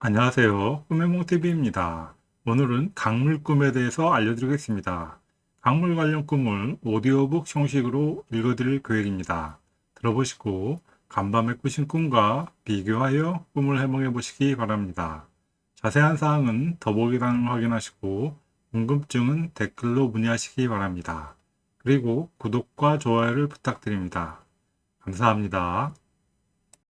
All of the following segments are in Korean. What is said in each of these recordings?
안녕하세요. 꿈의몽TV입니다. 오늘은 강물 꿈에 대해서 알려드리겠습니다. 강물 관련 꿈을 오디오북 형식으로 읽어드릴 계획입니다. 들어보시고 간밤에 꾸신 꿈과 비교하여 꿈을 해몽해 보시기 바랍니다. 자세한 사항은 더보기란을 확인하시고 궁금증은 댓글로 문의하시기 바랍니다. 그리고 구독과 좋아요를 부탁드립니다. 감사합니다.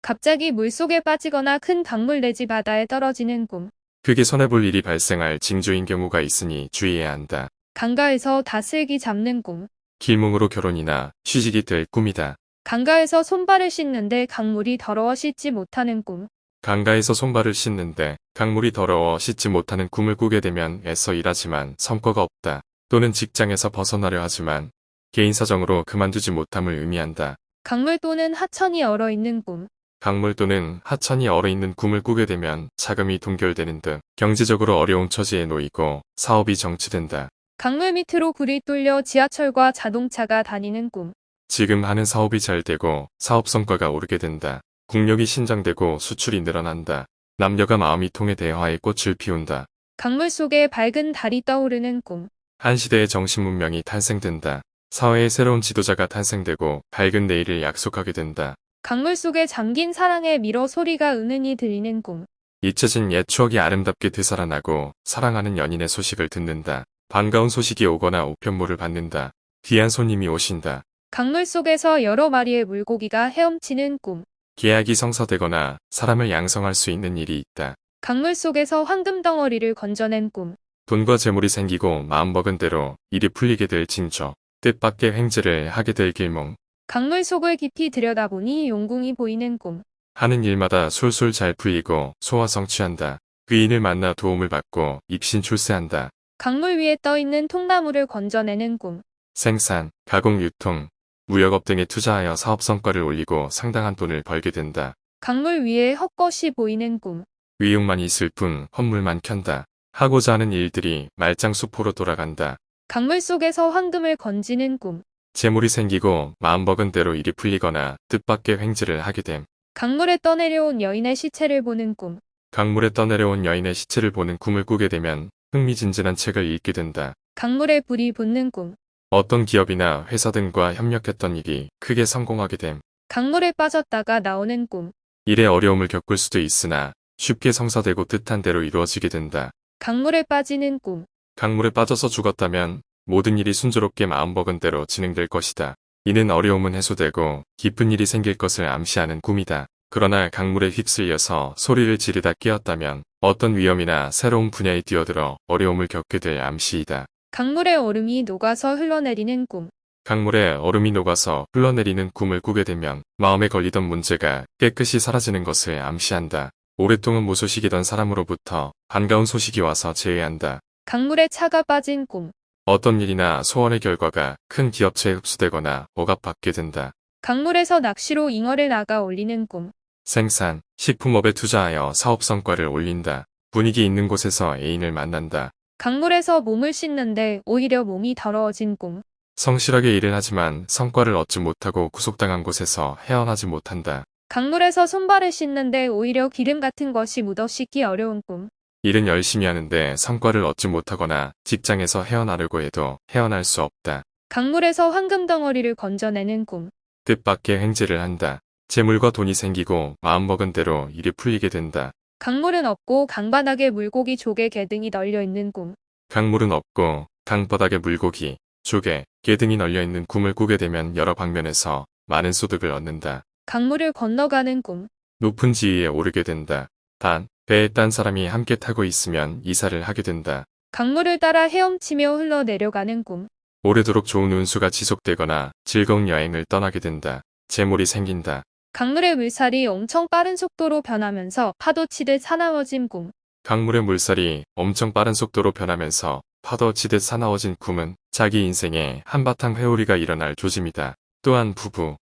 갑자기 물속에 빠지거나 큰 강물 내지 바다에 떨어지는 꿈. 크게 손해볼 일이 발생할 징조인 경우가 있으니 주의해야 한다. 강가에서 다슬기 잡는 꿈. 길몽으로 결혼이나 취직이 될 꿈이다. 강가에서 손발을 씻는데 강물이 더러워 씻지 못하는 꿈. 강가에서 손발을 씻는데 강물이 더러워 씻지 못하는 꿈을 꾸게 되면 애써 일하지만 성과가 없다. 또는 직장에서 벗어나려 하지만 개인 사정으로 그만두지 못함을 의미한다. 강물 또는 하천이 얼어 있는 꿈. 강물 또는 하천이 얼어있는 꿈을 꾸게 되면 자금이 동결되는 등 경제적으로 어려운 처지에 놓이고 사업이 정치된다. 강물 밑으로 굴이 뚫려 지하철과 자동차가 다니는 꿈. 지금 하는 사업이 잘 되고 사업 성과가 오르게 된다. 국력이 신장되고 수출이 늘어난다. 남녀가 마음이 통해 대화의 꽃을 피운다. 강물 속에 밝은 달이 떠오르는 꿈. 한 시대의 정신 문명이 탄생된다. 사회의 새로운 지도자가 탄생되고 밝은 내일을 약속하게 된다. 강물 속에 잠긴 사랑의 미러 소리가 은은히 들리는 꿈. 잊혀진 옛 추억이 아름답게 되살아나고 사랑하는 연인의 소식을 듣는다. 반가운 소식이 오거나 우편물을 받는다. 귀한 손님이 오신다. 강물 속에서 여러 마리의 물고기가 헤엄치는 꿈. 계약이 성사되거나 사람을 양성할 수 있는 일이 있다. 강물 속에서 황금 덩어리를 건져낸 꿈. 돈과 재물이 생기고 마음먹은 대로 일이 풀리게 될 징조. 뜻밖의 횡재를 하게 될 길몽. 강물 속을 깊이 들여다보니 용궁이 보이는 꿈. 하는 일마다 술술 잘 풀리고 소화 성취한다. 귀인을 만나 도움을 받고 입신 출세한다. 강물 위에 떠있는 통나무를 건져내는 꿈. 생산, 가공 유통, 무역업 등에 투자하여 사업 성과를 올리고 상당한 돈을 벌게 된다. 강물 위에 헛것이 보이는 꿈. 위용만 있을 뿐 헛물만 켠다. 하고자 하는 일들이 말짱수포로 돌아간다. 강물 속에서 황금을 건지는 꿈. 재물이 생기고 마음먹은 대로 일이 풀리거나 뜻밖의 횡재를 하게 됨. 강물에 떠내려온 여인의 시체를 보는 꿈. 강물에 떠내려온 여인의 시체를 보는 꿈을 꾸게 되면 흥미진진한 책을 읽게 된다. 강물에 불이 붙는 꿈. 어떤 기업이나 회사 등과 협력했던 일이 크게 성공하게 됨. 강물에 빠졌다가 나오는 꿈. 일에 어려움을 겪을 수도 있으나 쉽게 성사되고 뜻한 대로 이루어지게 된다. 강물에 빠지는 꿈. 강물에 빠져서 죽었다면 모든 일이 순조롭게 마음먹은 대로 진행될 것이다. 이는 어려움은 해소되고 깊은 일이 생길 것을 암시하는 꿈이다. 그러나 강물에 휩쓸려서 소리를 지르다 끼었다면 어떤 위험이나 새로운 분야에 뛰어들어 어려움을 겪게 될 암시이다. 강물에 얼음이 녹아서 흘러내리는 꿈. 강물에 얼음이 녹아서 흘러내리는 꿈을 꾸게 되면 마음에 걸리던 문제가 깨끗이 사라지는 것을 암시한다. 오랫동안 무소식이던 사람으로부터 반가운 소식이 와서 제외한다. 강물에 차가 빠진 꿈. 어떤 일이나 소원의 결과가 큰 기업체에 흡수되거나 억압받게 된다. 강물에서 낚시로 잉어를 나가 올리는 꿈. 생산, 식품업에 투자하여 사업 성과를 올린다. 분위기 있는 곳에서 애인을 만난다. 강물에서 몸을 씻는데 오히려 몸이 더러워진 꿈. 성실하게 일을 하지만 성과를 얻지 못하고 구속당한 곳에서 헤어나지 못한다. 강물에서 손발을 씻는데 오히려 기름 같은 것이 묻어 씻기 어려운 꿈. 일은 열심히 하는데 성과를 얻지 못하거나 직장에서 헤어나려고 해도 헤어날 수 없다. 강물에서 황금 덩어리를 건져내는 꿈. 뜻밖의 횡재를 한다. 재물과 돈이 생기고 마음먹은 대로 일이 풀리게 된다. 강물은 없고 강바닥에 물고기 조개 개 등이 널려 있는 꿈. 강물은 없고 강바닥에 물고기, 조개, 개 등이 널려있는 꿈을 꾸게 되면 여러 방면에서 많은 소득을 얻는다. 강물을 건너가는 꿈. 높은 지위에 오르게 된다. 단, 배에 딴 사람이 함께 타고 있으면 이사를 하게 된다. 강물을 따라 헤엄치며 흘러내려가는 꿈. 오래도록 좋은 운수가 지속되거나 즐거운 여행을 떠나게 된다. 재물이 생긴다. 강물의 물살이 엄청 빠른 속도로 변하면서 파도 치듯 사나워진 꿈. 강물의 물살이 엄청 빠른 속도로 변하면서 파도 치듯 사나워진 꿈은 자기 인생에 한바탕 회오리가 일어날 조짐이다. 또한 부부,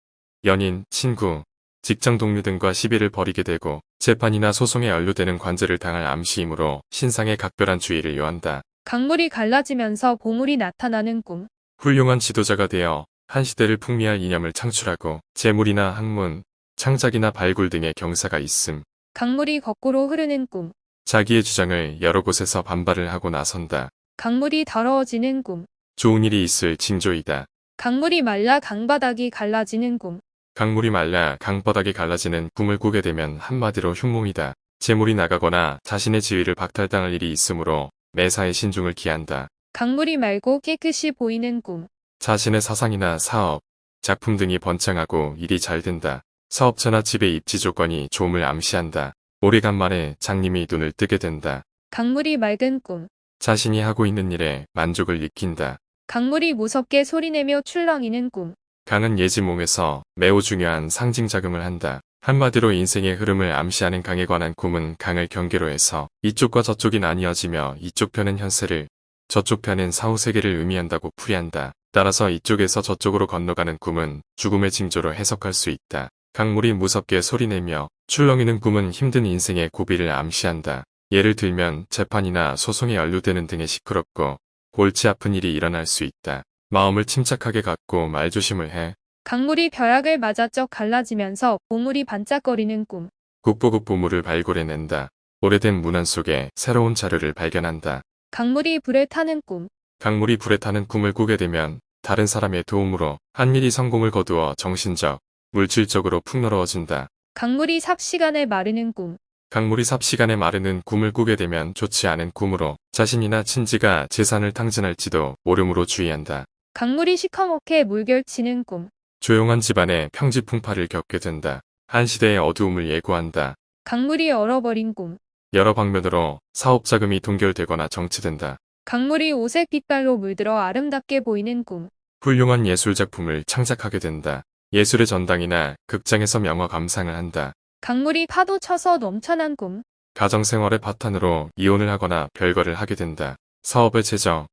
연인, 친구, 직장 동료 등과 시비를 벌이게 되고 재판이나 소송에 연루되는 관제를 당할 암시이므로 신상에 각별한 주의를 요한다. 강물이 갈라지면서 보물이 나타나는 꿈. 훌륭한 지도자가 되어 한 시대를 풍미할 이념을 창출하고 재물이나 학문, 창작이나 발굴 등의 경사가 있음. 강물이 거꾸로 흐르는 꿈. 자기의 주장을 여러 곳에서 반발을 하고 나선다. 강물이 더러워지는 꿈. 좋은 일이 있을 징조이다. 강물이 말라 강바닥이 갈라지는 꿈. 강물이 말라 강바닥이 갈라지는 꿈을 꾸게 되면 한마디로 흉몽이다. 재물이 나가거나 자신의 지위를 박탈당할 일이 있으므로 매사에 신중을 기한다. 강물이 맑고 깨끗이 보이는 꿈. 자신의 사상이나 사업, 작품 등이 번창하고 일이 잘 된다. 사업처나 집의 입지 조건이 좋음을 암시한다. 오래간만에 장님이 눈을 뜨게 된다. 강물이 맑은 꿈. 자신이 하고 있는 일에 만족을 느낀다. 강물이 무섭게 소리내며 출렁이는 꿈. 강은 예지몽에서 매우 중요한 상징 작용을 한다. 한마디로 인생의 흐름을 암시하는 강에 관한 꿈은 강을 경계로 해서 이쪽과 저쪽이 나뉘어지며 이쪽 편은 현세를 저쪽 편은 사후세계를 의미한다고 풀이한다. 따라서 이쪽에서 저쪽으로 건너가는 꿈은 죽음의 징조로 해석할 수 있다. 강물이 무섭게 소리내며 출렁이는 꿈은 힘든 인생의 고비를 암시한다. 예를 들면 재판이나 소송에 연루되는 등의 시끄럽고 골치 아픈 일이 일어날 수 있다. 마음을 침착하게 갖고 말조심을 해 강물이 벼락을 맞아 쩍 갈라지면서 보물이 반짝거리는 꿈. 국보급 보물을 발굴해낸다. 오래된 문안 속에 새로운 자료를 발견한다. 강물이 불에 타는 꿈. 강물이 불에 타는 꿈을 꾸게 되면 다른 사람의 도움으로 한 일이 성공을 거두어 정신적, 물질적으로 풍요로워진다. 강물이 삽시간에 마르는 꿈. 강물이 삽시간에 마르는 꿈을 꾸게 되면 좋지 않은 꿈으로 자신이나 친지가 재산을 탕진할지도 모름으로 주의한다. 강물이 시커멓게 물결치는 꿈. 조용한 집안에 평지풍파를 겪게 된다. 한 시대의 어두움을 예고한다. 강물이 얼어버린 꿈. 여러 방면으로 사업 자금이 동결되거나 정치된다. 강물이 오색 빛깔로 물들어 아름답게 보이는 꿈. 훌륭한 예술 작품을 창작하게 된다. 예술의 전당이나 극장에서 명화 감상을 한다. 강물이 파도 쳐서 넘쳐난 꿈. 가정생활의 바탕으로 이혼을 하거나 별거를 하게 된다. 사업의 재정,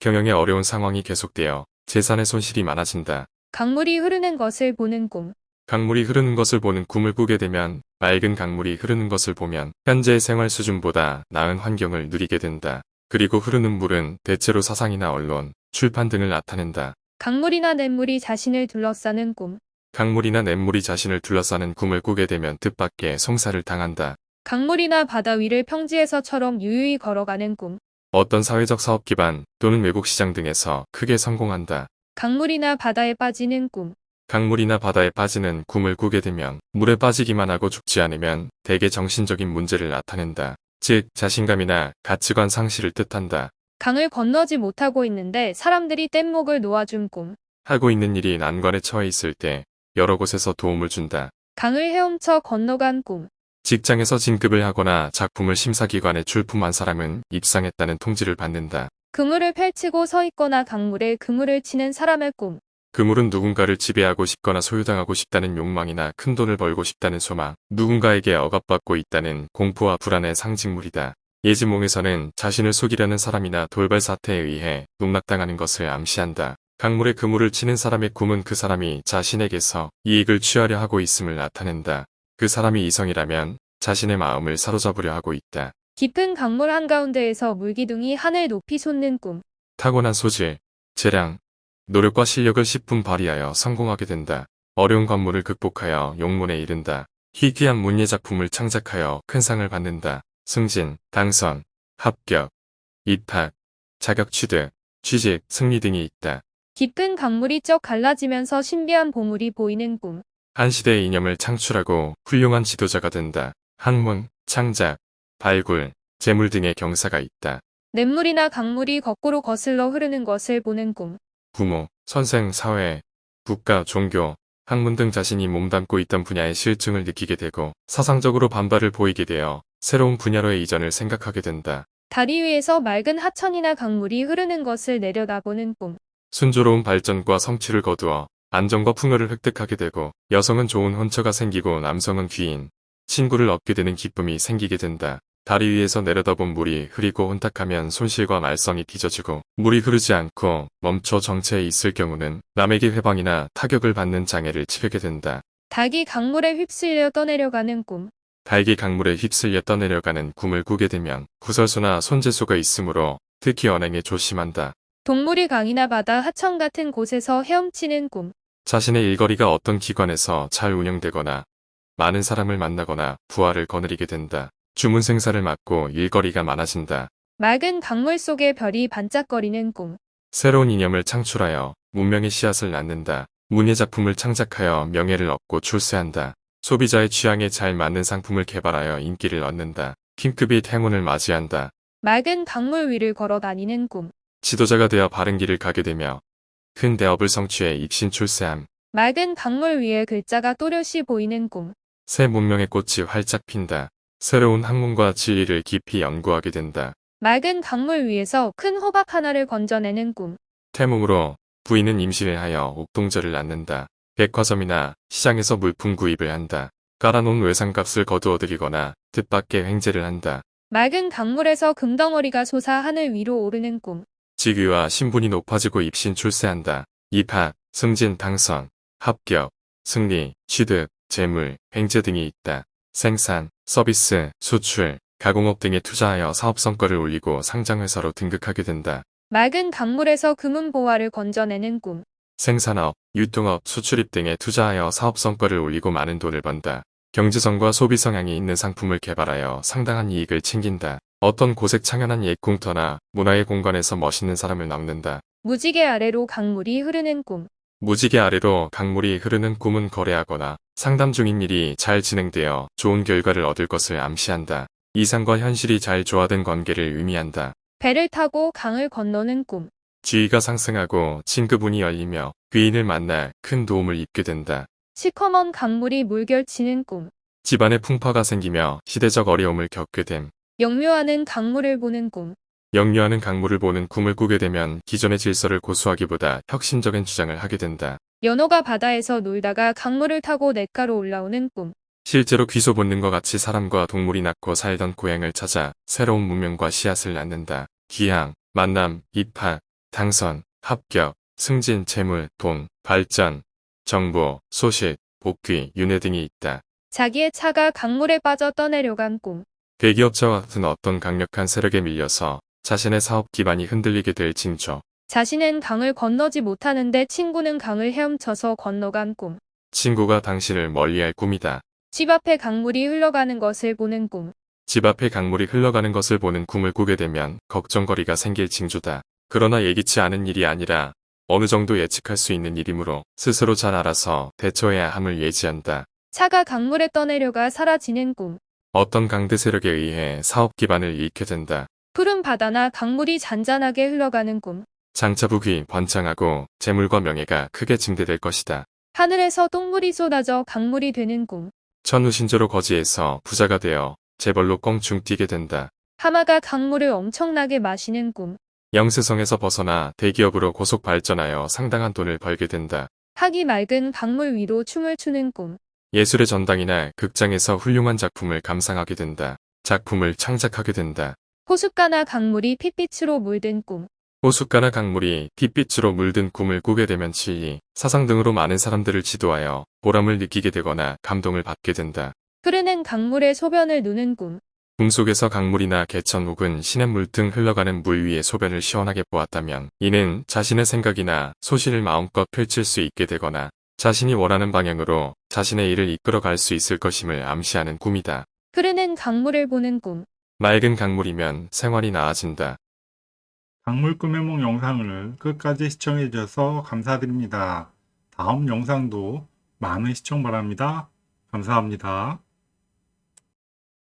경영의 어려운 상황이 계속되어 재산의 손실이 많아진다. 강물이 흐르는 것을 보는 꿈. 강물이 흐르는 것을 보는 꿈을 꾸게 되면 맑은 강물이 흐르는 것을 보면 현재의 생활 수준보다 나은 환경을 누리게 된다. 그리고 흐르는 물은 대체로 사상이나 언론, 출판 등을 나타낸다. 강물이나 냇물이 자신을 둘러싸는 꿈. 강물이나 냇물이 자신을 둘러싸는 꿈을 꾸게 되면 뜻밖의 송사를 당한다. 강물이나 바다 위를 평지에서처럼 유유히 걸어가는 꿈. 어떤 사회적 사업 기반 또는 외국 시장 등에서 크게 성공한다. 강물이나 바다에 빠지는 꿈. 강물이나 바다에 빠지는 꿈을 꾸게 되면 물에 빠지기만 하고 죽지 않으면 대개 정신적인 문제를 나타낸다. 즉 자신감이나 가치관 상실을 뜻한다. 강을 건너지 못하고 있는데 사람들이 뗏목을 놓아준 꿈. 하고 있는 일이 난관에 처해 있을 때 여러 곳에서 도움을 준다. 강을 헤엄쳐 건너간 꿈. 직장에서 진급을 하거나 작품을 심사기관에 출품한 사람은 입상했다는 통지를 받는다. 그물을 펼치고 서 있거나 강물에 그물을 치는 사람의 꿈. 그물은 누군가를 지배하고 싶거나 소유당하고 싶다는 욕망이나 큰 돈을 벌고 싶다는 소망, 누군가에게 억압받고 있다는 공포와 불안의 상징물이다. 예지몽에서는 자신을 속이려는 사람이나 돌발 사태에 의해 농락당하는 것을 암시한다. 강물에 그물을 치는 사람의 꿈은 그 사람이 자신에게서 이익을 취하려 하고 있음을 나타낸다. 그 사람이 이성이라면 자신의 마음을 사로잡으려 하고 있다. 깊은 강물 한가운데에서 물기둥이 하늘 높이 솟는 꿈. 타고난 소질, 재량, 노력과 실력을 10분 발휘하여 성공하게 된다. 어려운 관문을 극복하여 용문에 이른다. 희귀한 문예 작품을 창작하여 큰 상을 받는다. 승진, 당선, 합격, 입학, 자격 취득, 취직, 승리 등이 있다. 깊은 강물이 쩍 갈라지면서 신비한 보물이 보이는 꿈. 한 시대의 이념을 창출하고 훌륭한 지도자가 된다. 학문, 창작, 발굴, 재물 등의 경사가 있다. 냇물이나 강물이 거꾸로 거슬러 흐르는 것을 보는 꿈. 부모, 선생, 사회, 국가, 종교, 학문 등 자신이 몸담고 있던 분야의 실증을 느끼게 되고 사상적으로 반발을 보이게 되어 새로운 분야로의 이전을 생각하게 된다. 다리 위에서 맑은 하천이나 강물이 흐르는 것을 내려다보는 꿈. 순조로운 발전과 성취를 거두어 안정과 풍요를 획득하게 되고 여성은 좋은 혼처가 생기고 남성은 귀인, 친구를 얻게 되는 기쁨이 생기게 된다. 다리 위에서 내려다본 물이 흐리고 혼탁하면 손실과 말썽이 빚어지고 물이 흐르지 않고 멈춰 정체해 있을 경우는 남에게 회방이나 타격을 받는 장애를 치르게 된다. 닭이 강물에 휩쓸려 떠내려가는 꿈. 달기 강물에 휩쓸려 떠내려가는 꿈을 꾸게 되면 구설수나 손재수가 있으므로 특히 언행에 조심한다. 동물이 강이나 바다, 하천 같은 곳에서 헤엄치는 꿈. 자신의 일거리가 어떤 기관에서 잘 운영되거나 많은 사람을 만나거나 부하를 거느리게 된다. 주문 생사를 맡고 일거리가 많아진다. 맑은 강물 속에 별이 반짝거리는 꿈. 새로운 이념을 창출하여 문명의 씨앗을 낳는다. 문예 작품을 창작하여 명예를 얻고 출세한다. 소비자의 취향에 잘 맞는 상품을 개발하여 인기를 얻는다. 킹급이 행운을 맞이한다. 맑은 강물 위를 걸어 다니는 꿈. 지도자가 되어 바른 길을 가게 되며 큰 대업을 성취해 입신 출세함. 맑은 강물 위에 글자가 또렷이 보이는 꿈. 새 문명의 꽃이 활짝 핀다. 새로운 학문과 진리를 깊이 연구하게 된다. 맑은 강물 위에서 큰 호박 하나를 건져내는 꿈. 태몽으로 부인은 임신을 하여 옥동자를 낳는다. 백화점이나 시장에서 물품 구입을 한다. 깔아놓은 외상값을 거두어들이거나 뜻밖의 횡재를 한다. 맑은 강물에서 금덩어리가 솟아 하늘 위로 오르는 꿈. 직위와 신분이 높아지고 입신 출세한다. 입학, 승진, 당선, 합격, 승리, 취득, 재물, 횡재 등이 있다. 생산, 서비스, 수출, 가공업 등에 투자하여 사업 성과를 올리고 상장회사로 등극하게 된다. 맑은 강물에서 금은 보화를 건져내는 꿈. 생산업, 유통업, 수출입 등에 투자하여 사업 성과를 올리고 많은 돈을 번다. 경제성과 소비 성향이 있는 상품을 개발하여 상당한 이익을 챙긴다. 어떤 고색 창연한 옛 공터나 문화의 공간에서 멋있는 사람을 남는다. 무지개 아래로 강물이 흐르는 꿈. 무지개 아래로 강물이 흐르는 꿈은 거래하거나 상담 중인 일이 잘 진행되어 좋은 결과를 얻을 것을 암시한다. 이상과 현실이 잘 조화된 관계를 의미한다. 배를 타고 강을 건너는 꿈. 지위가 상승하고 진급운이 열리며 귀인을 만나 큰 도움을 입게 된다. 시커먼 강물이 물결치는 꿈. 집안에 풍파가 생기며 시대적 어려움을 겪게 됨. 역묘하는 강물을 보는 꿈. 역류하는 강물을 보는 꿈을 꾸게 되면 기존의 질서를 고수하기보다 혁신적인 주장을 하게 된다. 연어가 바다에서 놀다가 강물을 타고 냇가로 올라오는 꿈. 실제로 귀소 본능과 같이 사람과 동물이 낳고 살던 고향을 찾아 새로운 문명과 씨앗을 낳는다. 기항, 만남, 입학, 당선, 합격, 승진, 재물, 돈, 발전, 정보, 소식, 복귀, 윤회 등이 있다. 자기의 차가 강물에 빠져 떠내려간 꿈. 대기업자와 같은 어떤 강력한 세력에 밀려서 자신의 사업 기반이 흔들리게 될 징조. 자신은 강을 건너지 못하는데 친구는 강을 헤엄쳐서 건너간 꿈. 친구가 당신을 멀리할 꿈이다. 집 앞에 강물이 흘러가는 것을 보는 꿈. 집 앞에 강물이 흘러가는 것을 보는 꿈을 꾸게 되면 걱정거리가 생길 징조다. 그러나 예기치 않은 일이 아니라 어느 정도 예측할 수 있는 일이므로 스스로 잘 알아서 대처해야 함을 예지한다. 차가 강물에 떠내려가 사라지는 꿈. 어떤 강대 세력에 의해 사업 기반을 잃게 된다. 푸른 바다나 강물이 잔잔하게 흘러가는 꿈. 장차북이 번창하고 재물과 명예가 크게 증대될 것이다. 하늘에서 똥물이 쏟아져 강물이 되는 꿈. 천우신조로 거지에서 부자가 되어 재벌로 껑충 뛰게 된다. 하마가 강물을 엄청나게 마시는 꿈. 영세성에서 벗어나 대기업으로 고속 발전하여 상당한 돈을 벌게 된다. 학이 맑은 강물 위로 춤을 추는 꿈. 예술의 전당이나 극장에서 훌륭한 작품을 감상하게 된다. 작품을 창작하게 된다. 호숫가나 강물이 핏빛으로 물든 꿈. 호숫가나 강물이 핏빛으로 물든 꿈을 꾸게 되면 진리, 사상 등으로 많은 사람들을 지도하여 보람을 느끼게 되거나 감동을 받게 된다. 흐르는 강물에 소변을 누는 꿈. 꿈속에서 강물이나 개천 혹은 시냇물 등 흘러가는 물 위에 소변을 시원하게 보았다면 이는 자신의 생각이나 소신을 마음껏 펼칠 수 있게 되거나 자신이 원하는 방향으로 자신의 일을 이끌어 갈 수 있을 것임을 암시하는 꿈이다. 흐르는 강물을 보는 꿈. 맑은 강물이면 생활이 나아진다. 강물 꿈의梦 영상을 끝까지 시청해 주셔서 감사드립니다. 다음 영상도 많은 시청 바랍니다. 감사합니다.